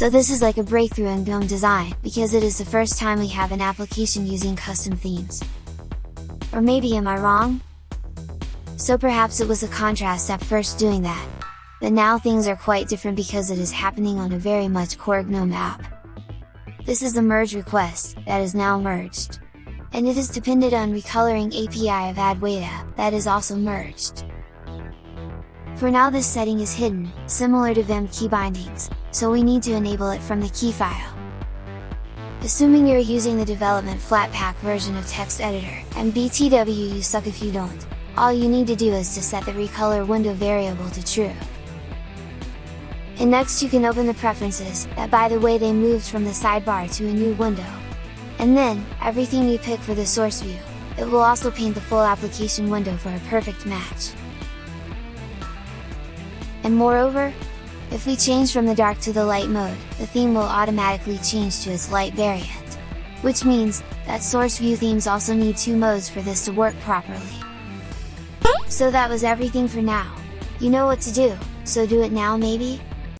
So this is like a breakthrough in GNOME design, because it is the first time we have an application using custom themes. Or maybe am I wrong? So perhaps it was a contrast at first doing that. But now things are quite different because it is happening on a very much core GNOME app. This is a merge request, that is now merged. And it is dependent on recoloring API of Adwaita, that is also merged. For now this setting is hidden, similar to Vim key bindings, so we need to enable it from the key file. Assuming you're using the development Flatpak version of text editor, and BTW you suck if you don't, all you need to do is to set the recolor window variable to true. And next you can open the preferences, that by the way they moved from the sidebar to a new window. And then, everything you pick for the source view, it will also paint the full application window for a perfect match. And moreover, if we change from the dark to the light mode, the theme will automatically change to its light variant. Which means, that source view themes also need two modes for this to work properly. So that was everything for now. You know what to do, so do it now maybe?